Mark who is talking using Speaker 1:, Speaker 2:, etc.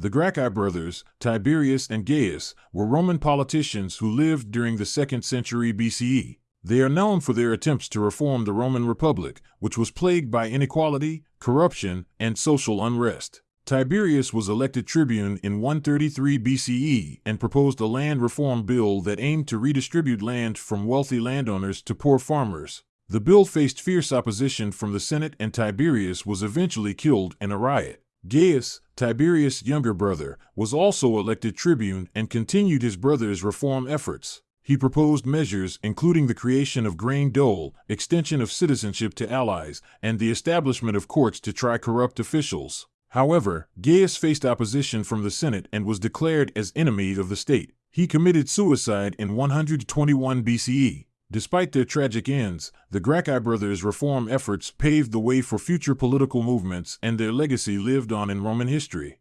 Speaker 1: The Gracchi brothers, Tiberius and Gaius, were Roman politicians who lived during the 2nd century BCE. They are known for their attempts to reform the Roman Republic, which was plagued by inequality, corruption, and social unrest. Tiberius was elected tribune in 133 BCE and proposed a land reform bill that aimed to redistribute land from wealthy landowners to poor farmers. The bill faced fierce opposition from the Senate and Tiberius was eventually killed in a riot. Gaius, Tiberius' younger brother, was also elected tribune and continued his brother's reform efforts. He proposed measures including the creation of grain dole, extension of citizenship to allies, and the establishment of courts to try corrupt officials. However, Gaius faced opposition from the Senate and was declared as enemy of the state. He committed suicide in 121 BCE. Despite their tragic ends, the Gracchi brothers' reform efforts paved the way for future political movements and their legacy lived on in Roman history.